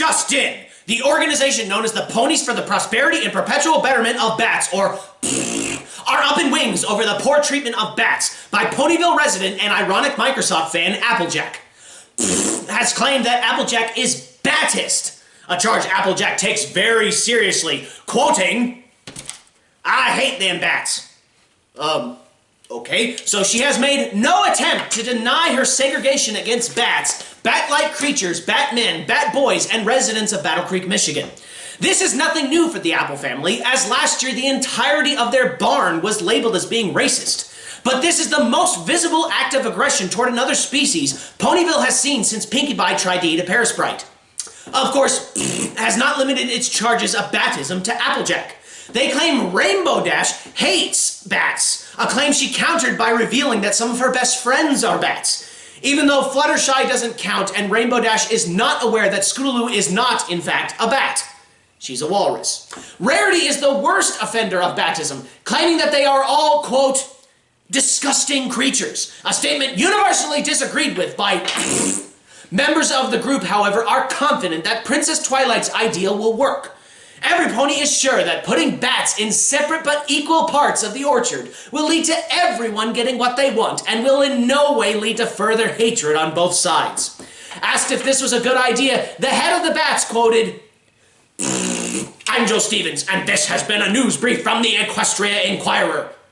just in. The organization known as the Ponies for the Prosperity and Perpetual Betterment of Bats, or are up in wings over the poor treatment of bats by Ponyville resident and ironic Microsoft fan Applejack. has claimed that Applejack is Batist, a charge Applejack takes very seriously, quoting, I hate them bats. Um, Okay, so she has made no attempt to deny her segregation against bats, bat-like creatures, batmen, bat boys, and residents of Battle Creek, Michigan. This is nothing new for the Apple family, as last year the entirety of their barn was labeled as being racist. But this is the most visible act of aggression toward another species Ponyville has seen since Pinkie Pie tried to eat a Parasprite. Of course, has not limited its charges of batism to Applejack. They claim Rainbow Dash hates bats, a claim she countered by revealing that some of her best friends are bats. Even though Fluttershy doesn't count and Rainbow Dash is not aware that Scootaloo is not, in fact, a bat. She's a walrus. Rarity is the worst offender of batism, claiming that they are all, quote, disgusting creatures, a statement universally disagreed with by members of the group, however, are confident that Princess Twilight's ideal will work. Every pony is sure that putting bats in separate but equal parts of the orchard will lead to everyone getting what they want and will in no way lead to further hatred on both sides. Asked if this was a good idea, the head of the bats quoted, I'm Joe Stevens, and this has been a news brief from the Equestria Inquirer.